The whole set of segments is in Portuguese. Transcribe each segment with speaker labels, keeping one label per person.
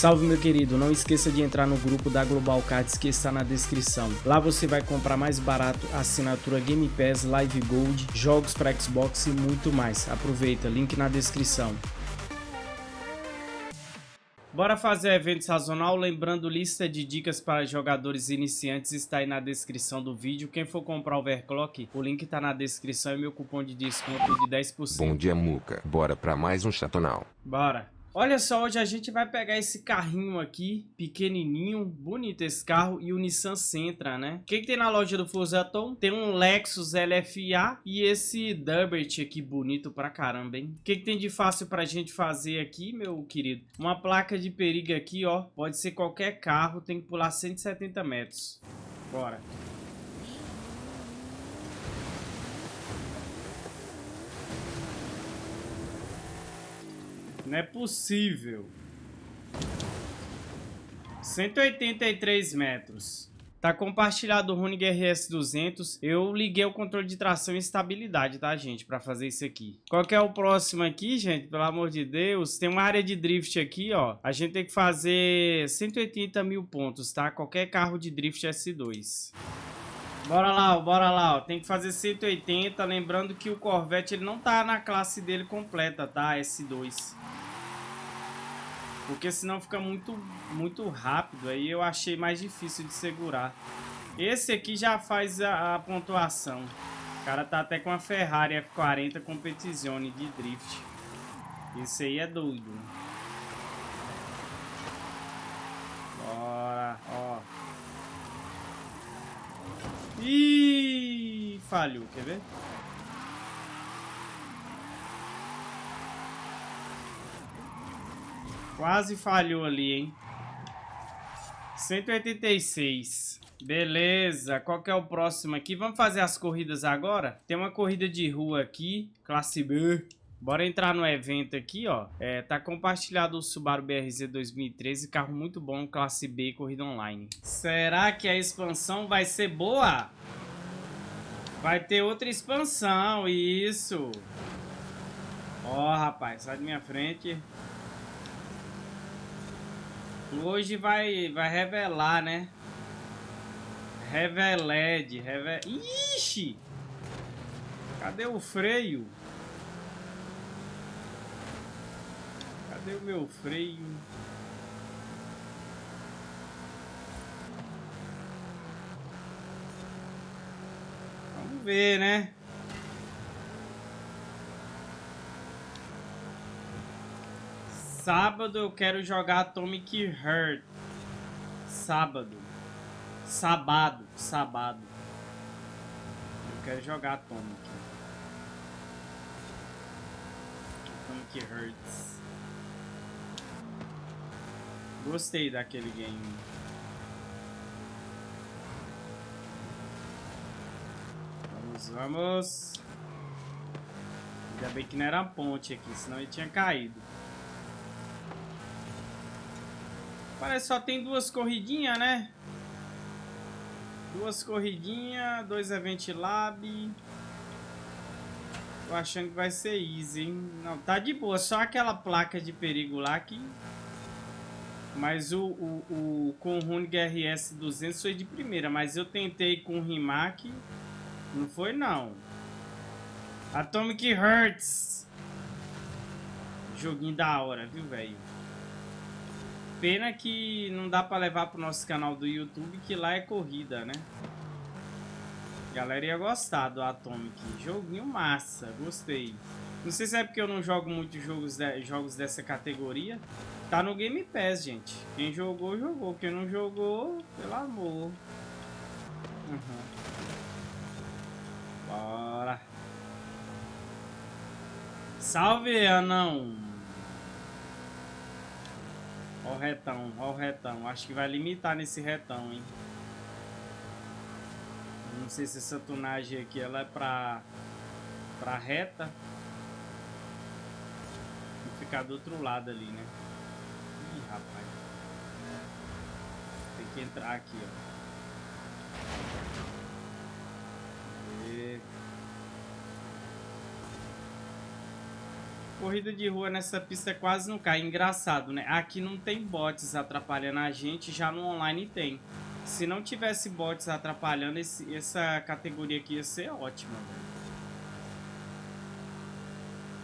Speaker 1: Salve meu querido, não esqueça de entrar no grupo da Global Cards que está na descrição. Lá você vai comprar mais barato assinatura Game Pass, Live Gold, jogos para Xbox e muito mais. Aproveita, link na descrição. Bora fazer evento sazonal, lembrando lista de dicas para jogadores iniciantes está aí na descrição do vídeo. Quem for comprar Overclock, o link está na descrição e meu cupom de desconto de 10%.
Speaker 2: Bom dia, Muca. Bora para mais um chatonal.
Speaker 1: Bora. Olha só, hoje a gente vai pegar esse carrinho aqui, pequenininho, bonito esse carro, e o Nissan Sentra, né? O que, que tem na loja do Forzaton? Tem um Lexus LFA e esse Dubert aqui, bonito pra caramba, hein? O que, que tem de fácil pra gente fazer aqui, meu querido? Uma placa de perigo aqui, ó, pode ser qualquer carro, tem que pular 170 metros. Bora. Não é possível. 183 metros. Tá compartilhado o Runig RS200. Eu liguei o controle de tração e estabilidade, tá, gente? Pra fazer isso aqui. Qual que é o próximo aqui, gente? Pelo amor de Deus. Tem uma área de drift aqui, ó. A gente tem que fazer 180 mil pontos, tá? Qualquer carro de drift S2. Bora lá, bora lá, ó. Tem que fazer 180. Lembrando que o Corvette, ele não tá na classe dele completa, tá? S2. Porque senão fica muito, muito rápido. Aí eu achei mais difícil de segurar. Esse aqui já faz a, a pontuação. O cara tá até com a Ferrari F40 Competizione de drift. Esse aí é doido. Bora, ó. Ih, falhou, quer ver? Quase falhou ali, hein? 186. Beleza, qual que é o próximo aqui? Vamos fazer as corridas agora? Tem uma corrida de rua aqui, classe B. Bora entrar no evento aqui, ó. É, tá compartilhado o Subaru BRZ 2013, carro muito bom, classe B, corrida online. Será que a expansão vai ser boa? Vai ter outra expansão, isso. Ó, rapaz, sai da minha frente. Hoje vai, vai revelar, né? Reveled, revel... Ixi! Cadê o freio? Cadê o meu freio? Vamos ver, né? Sábado eu quero jogar Atomic Heart. Sábado. Sábado. Sábado. Eu quero jogar Atomic. Atomic Hearts. Gostei daquele game. Vamos, vamos. Ainda bem que não era ponte aqui, senão ele tinha caído. Parece só tem duas corridinhas, né? Duas corridinhas, dois Event Lab. Tô achando que vai ser easy, hein? Não, tá de boa. Só aquela placa de perigo lá que... Mas o, o, o com o RS 200 foi de primeira. Mas eu tentei com o Rimac. Não foi, não. Atomic Hearts. Joguinho da hora, viu, velho? Pena que não dá pra levar pro nosso canal do YouTube, que lá é corrida, né? A galera ia gostar do Atomic. Joguinho massa, gostei. Não sei se é porque eu não jogo muitos jogos, de, jogos dessa categoria. Tá no Game Pass, gente. Quem jogou, jogou. Quem não jogou, pelo amor. Uhum. Bora. Salve, anão. Ó o retão, ó o retão. Acho que vai limitar nesse retão, hein? Não sei se essa tunagem aqui ela é pra, pra reta. Vou ficar do outro lado ali, né? Ih, rapaz. Tem que entrar aqui, ó. Corrida de rua nessa pista quase não cai. Engraçado, né? Aqui não tem bots atrapalhando a gente, já no online tem. Se não tivesse bots atrapalhando, esse, essa categoria aqui ia ser ótima, velho.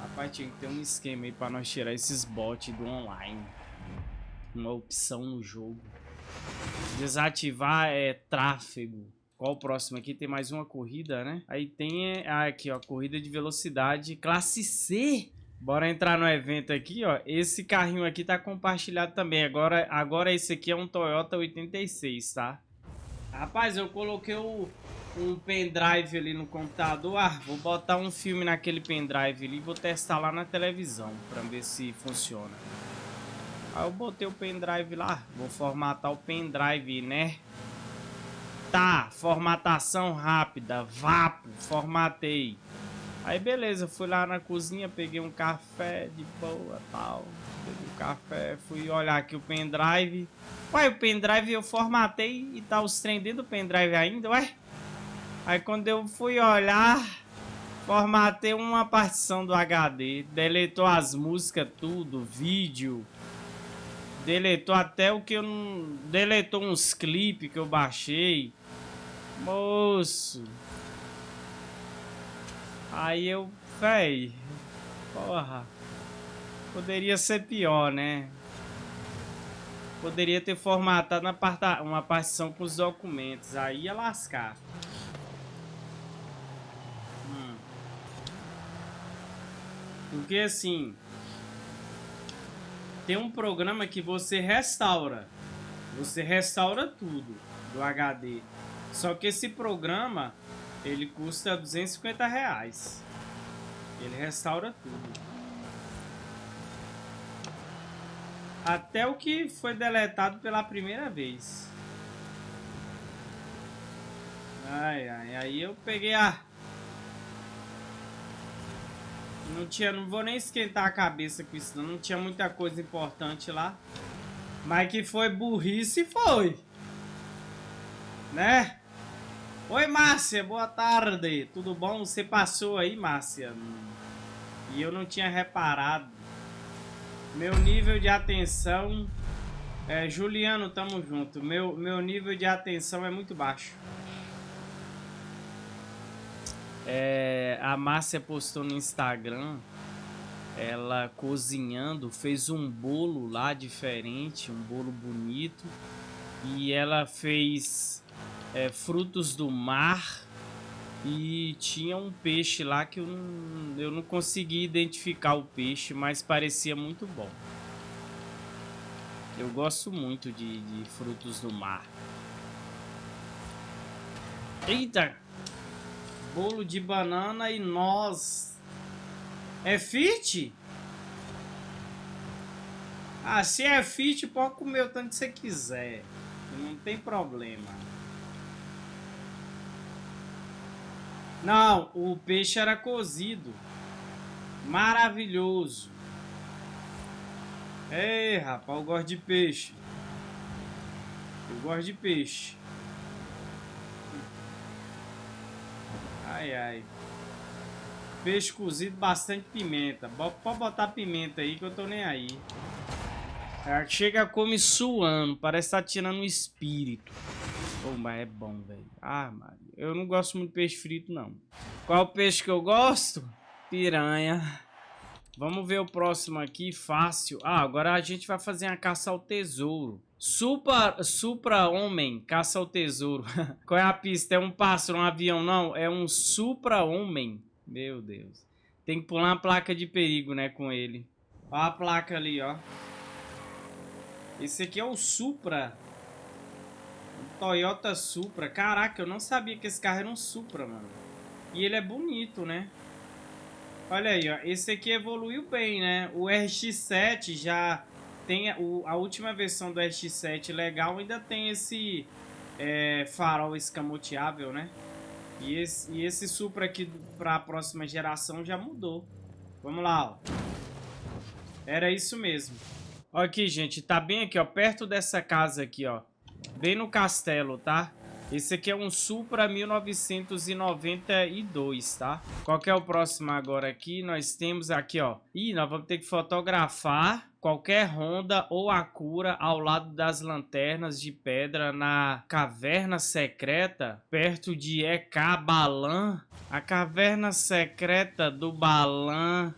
Speaker 1: Rapaz, tinha que ter um esquema aí pra nós tirar esses bots do online. Uma opção no jogo. Desativar é tráfego. Qual o próximo aqui? Tem mais uma corrida, né? Aí tem ah, aqui, ó, corrida de velocidade classe C. Bora entrar no evento aqui, ó. Esse carrinho aqui tá compartilhado também. Agora, agora esse aqui é um Toyota 86, tá? Rapaz, eu coloquei o, um pendrive ali no computador. Ah, vou botar um filme naquele pendrive ali e vou testar lá na televisão pra ver se funciona. Aí eu botei o pendrive lá. Vou formatar o pendrive, né? Tá, formatação rápida. Vapo, formatei. Aí beleza, fui lá na cozinha, peguei um café de boa tal. Peguei o café, fui olhar aqui o pendrive. Ué, o pendrive eu formatei e tá os trem dentro do pendrive ainda, ué? Aí quando eu fui olhar, formatei uma partição do HD, deletou as músicas, tudo, vídeo. Deletou até o que eu não... Deletou uns clipes que eu baixei. Moço. Aí eu, véi, porra, poderia ser pior, né? Poderia ter formatado uma, parta, uma partição com os documentos, aí ia lascar. Hum. Porque assim, tem um programa que você restaura, você restaura tudo do HD. Só que esse programa ele custa 250 reais. Ele restaura tudo. Até o que foi deletado pela primeira vez. Ai, ai, aí eu peguei a... Não tinha, não vou nem esquentar a cabeça com isso, não, não tinha muita coisa importante lá. Mas que foi burrice, foi. Né? Oi, Márcia, boa tarde. Tudo bom? Você passou aí, Márcia? E eu não tinha reparado. Meu nível de atenção... É, Juliano, tamo junto. Meu, meu nível de atenção é muito baixo. É, a Márcia postou no Instagram ela cozinhando, fez um bolo lá diferente, um bolo bonito. E ela fez é, frutos do mar e tinha um peixe lá que eu não, eu não consegui identificar o peixe, mas parecia muito bom. Eu gosto muito de, de frutos do mar. Eita! Bolo de banana e noz. É fit? Ah, se é fit, pode comer o tanto que você quiser. Não tem problema. Não, o peixe era cozido. Maravilhoso. Ei, rapaz, eu gosto de peixe. Eu gosto de peixe. Ai, ai. Peixe cozido, bastante pimenta. Pode botar pimenta aí que eu tô nem aí. Chega, come suando. Parece que tá tirando um espírito. Pô, mas é bom, velho. Ah, Maria. Eu não gosto muito de peixe frito, não. Qual peixe que eu gosto? Piranha. Vamos ver o próximo aqui, fácil. Ah, agora a gente vai fazer a caça ao tesouro. Supra, Supra Homem, caça ao tesouro. Qual é a pista? É um pássaro, um avião? Não, é um Supra Homem. Meu Deus. Tem que pular uma placa de perigo, né, com ele. Olha a placa ali, ó. Esse aqui é o Supra. Toyota Supra. Caraca, eu não sabia que esse carro era um Supra, mano. E ele é bonito, né? Olha aí, ó. Esse aqui evoluiu bem, né? O RX-7 já tem... O, a última versão do RX-7 legal ainda tem esse é, farol escamoteável, né? E esse, e esse Supra aqui para a próxima geração já mudou. Vamos lá, ó. Era isso mesmo. Ó aqui, gente. Tá bem aqui, ó. Perto dessa casa aqui, ó. Bem no castelo, tá? Esse aqui é um Supra 1992, tá? Qual que é o próximo agora aqui? Nós temos aqui, ó. Ih, nós vamos ter que fotografar qualquer Honda ou Acura ao lado das lanternas de pedra na caverna secreta perto de EK Balan. A caverna secreta do Balan.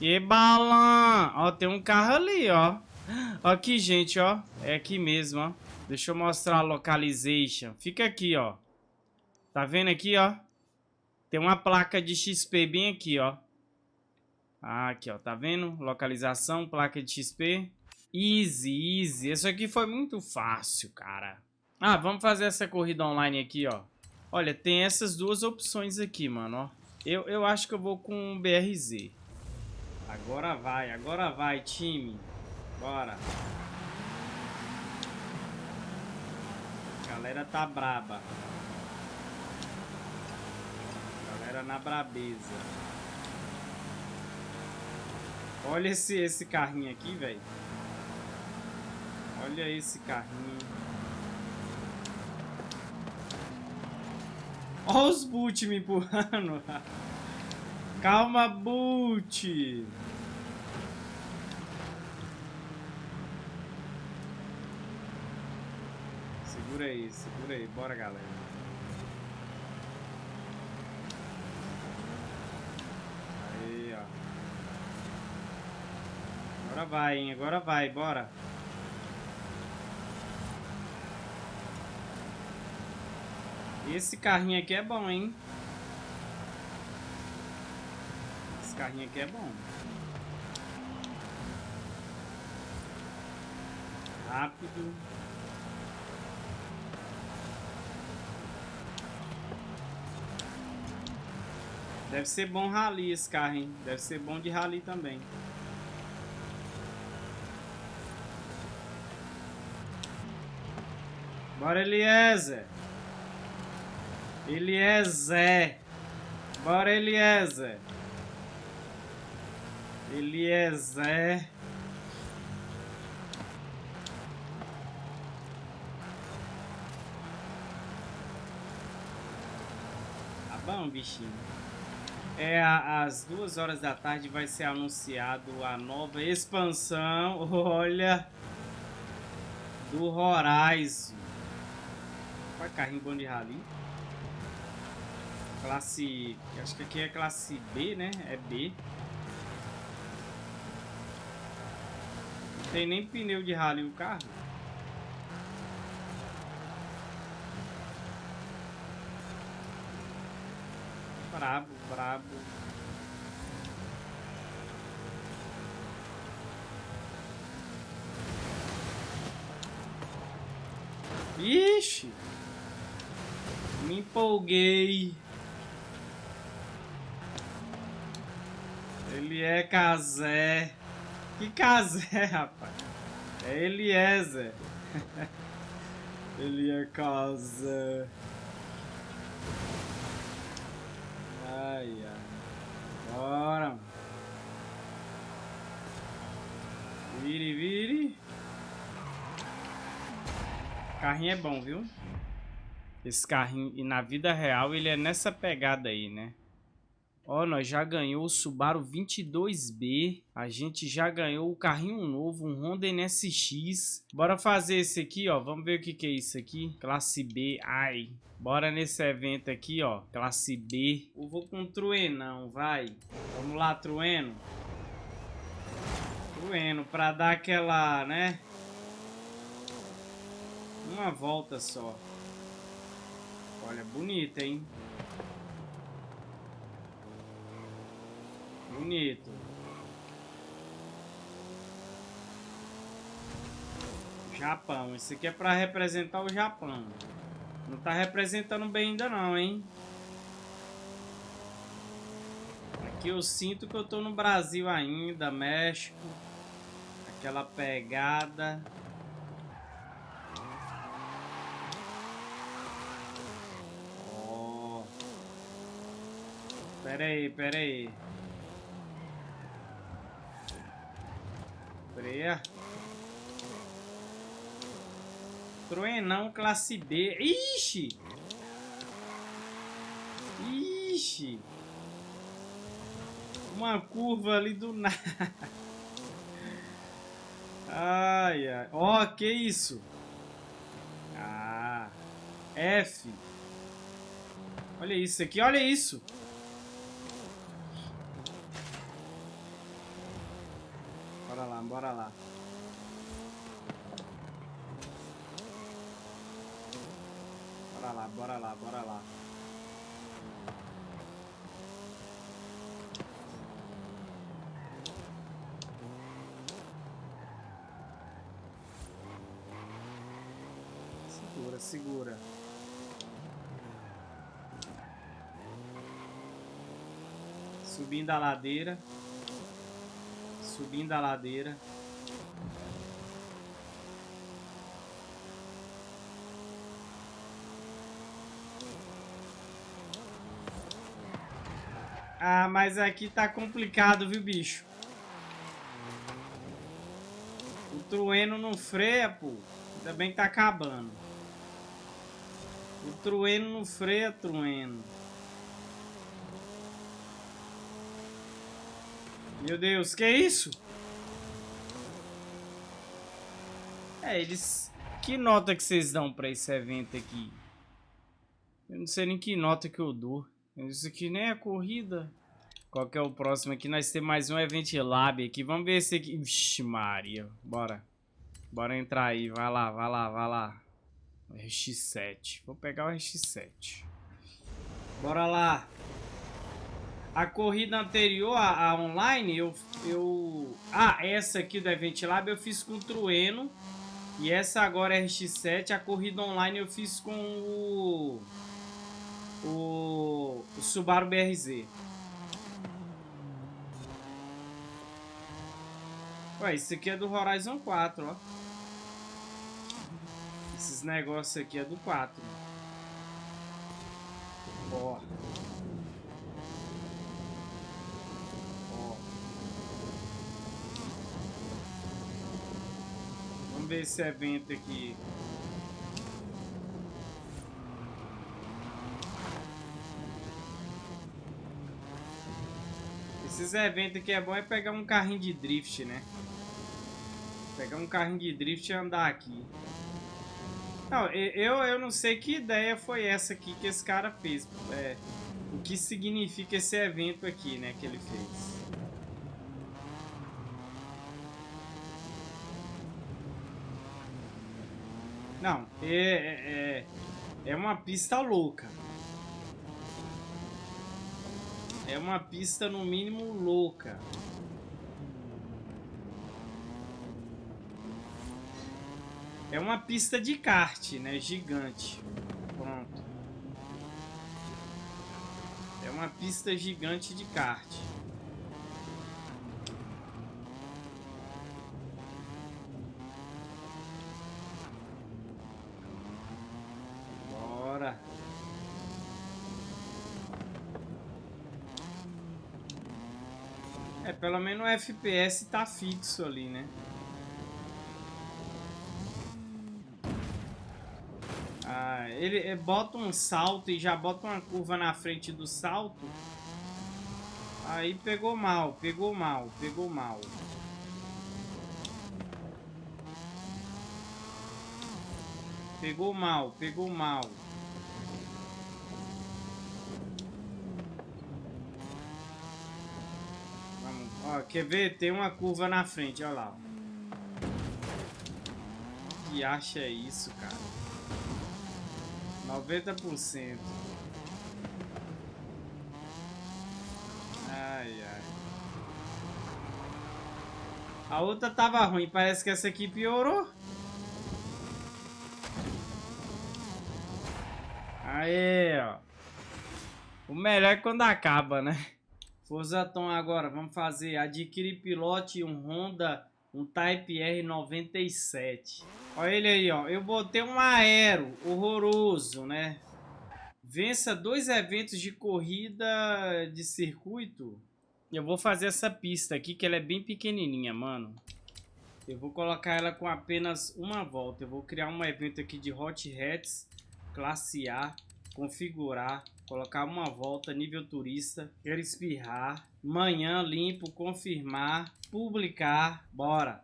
Speaker 1: E Balan! Ó, tem um carro ali, ó. Aqui, gente, ó. É aqui mesmo, ó. Deixa eu mostrar a localization. Fica aqui, ó. Tá vendo aqui, ó? Tem uma placa de XP bem aqui, ó. Ah, aqui, ó. Tá vendo? Localização, placa de XP. Easy, easy. Isso aqui foi muito fácil, cara. Ah, vamos fazer essa corrida online aqui, ó. Olha, tem essas duas opções aqui, mano, ó. Eu, eu acho que eu vou com o BRZ. Agora vai, agora vai, time. Bora. Galera tá braba. galera na brabeza. Olha esse, esse carrinho aqui, velho. Olha esse carrinho. Olha os boot me empurrando. Calma, boot. Segura segura aí. Bora, galera. Aí, ó. Agora vai, hein? Agora vai, bora. Esse carrinho aqui é bom, hein? Esse carrinho aqui é bom. Rápido. Deve ser bom rally esse carro, hein? Deve ser bom de rally também. Bora, Eliezer. Eliezer. Bora, Eliezer. Eliezer. Tá bom, bichinho. É, às duas horas da tarde vai ser anunciado a nova expansão, olha, do Horizon. É carrinho bom de rally? Classe, acho que aqui é classe B, né? É B. Não tem nem pneu de rally o carro. Brabo, brabo. Me empolguei. Ele é Casé. Que Casé, rapaz? É Eliezer. Ele é Casé. Ai, ai. Bora. Vire, vire. Carrinho é bom, viu? Esse carrinho, e na vida real, ele é nessa pegada aí, né? Ó, nós já ganhou o Subaru 22B. A gente já ganhou o carrinho novo, um Honda NSX. Bora fazer esse aqui, ó. Vamos ver o que, que é isso aqui. Classe B. Ai. Bora nesse evento aqui, ó. Classe B. Eu vou com Truenão, vai. Vamos lá, Trueno. Trueno, pra dar aquela, né? Uma volta só. Olha, bonita, hein? Bonito. Japão. Isso aqui é para representar o Japão. Não tá representando bem ainda não, hein? Aqui eu sinto que eu tô no Brasil ainda, México. Aquela pegada. Pera aí, pera aí. Freia. Truenão classe B. Ixi! Ixi! Uma curva ali do nada. Ai, ai. Ó, oh, que isso? Ah. F. Olha isso aqui, olha isso. Bora lá, bora lá. Bora lá, bora lá. Segura, segura. Subindo a ladeira. Subindo a ladeira. Ah, mas aqui tá complicado, viu, bicho? O trueno não freia, pô. Ainda bem que tá acabando. O trueno não freia, trueno. Meu Deus, que é isso? É, eles... Que nota que vocês dão pra esse evento aqui? Eu não sei nem que nota que eu dou. Isso aqui nem é corrida. Qual que é o próximo aqui? Nós temos mais um Event Lab aqui. Vamos ver esse aqui. Vixe, Maria. Bora. Bora entrar aí. Vai lá, vai lá, vai lá. RX7. Vou pegar o RX7. Bora lá. A corrida anterior, a, a, online, eu, eu... Ah, essa aqui do Event Lab eu fiz com o Trueno. E essa agora RX7, a corrida online eu fiz com o... O, o Subaru BRZ. Ué, isso aqui é do Horizon 4, ó. Esses negócios aqui é do 4. Ó. Ó. Vamos ver esse evento aqui. Esses eventos aqui é bom é pegar um carrinho de drift, né? Pegar um carrinho de drift e andar aqui. Não, eu, eu não sei que ideia foi essa aqui que esse cara fez. É, o que significa esse evento aqui, né, que ele fez. Não, é, é, é, é uma pista louca. É uma pista, no mínimo, louca. É uma pista de kart, né? Gigante. Pronto. É uma pista gigante de kart. Pelo menos o FPS tá fixo ali, né? Ah, ele bota um salto e já bota uma curva na frente do salto. Aí pegou mal, pegou mal, pegou mal. Pegou mal, pegou mal. Ó, quer ver? Tem uma curva na frente, olha lá. Que acha isso, cara? 90%. Ai, ai. A outra tava ruim, parece que essa aqui piorou. Aí, ó. O melhor é quando acaba, né? Forzaton agora, vamos fazer. Adquirir pilote um Honda, um Type R97. Olha ele aí, ó. Eu botei um aero horroroso, né? Vença dois eventos de corrida de circuito. Eu vou fazer essa pista aqui, que ela é bem pequenininha, mano. Eu vou colocar ela com apenas uma volta. Eu vou criar um evento aqui de Hot Hats, classe A, configurar, colocar uma volta, nível turista, quero espirrar, manhã limpo, confirmar, publicar, bora.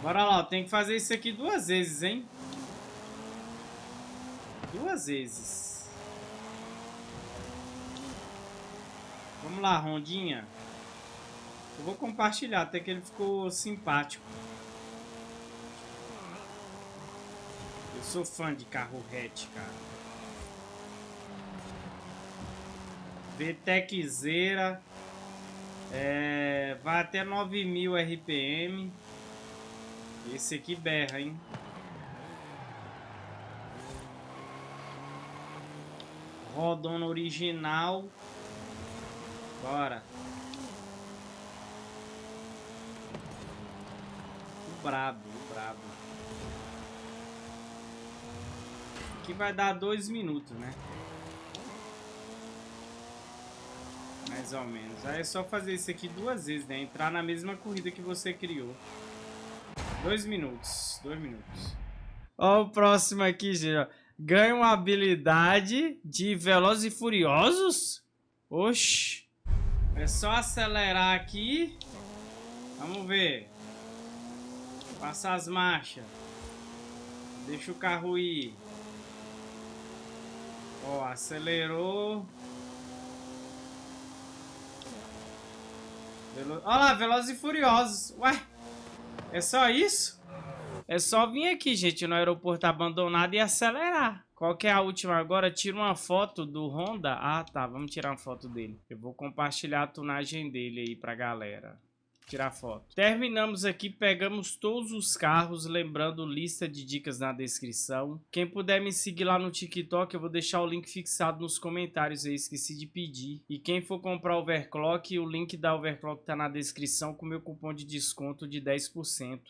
Speaker 1: Bora lá, tem que fazer isso aqui duas vezes, hein? Duas vezes. Vamos lá, Rondinha. Eu vou compartilhar, até que ele ficou simpático. Eu sou fã de carro hatch, cara. VTECzeira. É, vai até 9000 RPM. Esse aqui berra, hein? Rodona original. Bora. O brabo, o brabo. Aqui vai dar dois minutos, né? Mais ou menos. Aí é só fazer isso aqui duas vezes, né? Entrar na mesma corrida que você criou. Dois minutos. Dois minutos. Ó o próximo aqui, gente. Ganha uma habilidade de Velozes e Furiosos? Oxi. É só acelerar aqui. Vamos ver. Passar as marchas. Deixa o carro ir. Ó, acelerou. Velo... Olha lá, Velozes e Furiosos. Ué, é só isso? É só vir aqui, gente, no aeroporto abandonado e acelerar. Qual que é a última agora? Tira uma foto do Honda. Ah, tá. Vamos tirar uma foto dele. Eu vou compartilhar a tunagem dele aí pra galera tirar foto. Terminamos aqui, pegamos todos os carros, lembrando lista de dicas na descrição. Quem puder me seguir lá no TikTok, eu vou deixar o link fixado nos comentários aí, esqueci de pedir. E quem for comprar overclock, o link da overclock tá na descrição com meu cupom de desconto de 10%.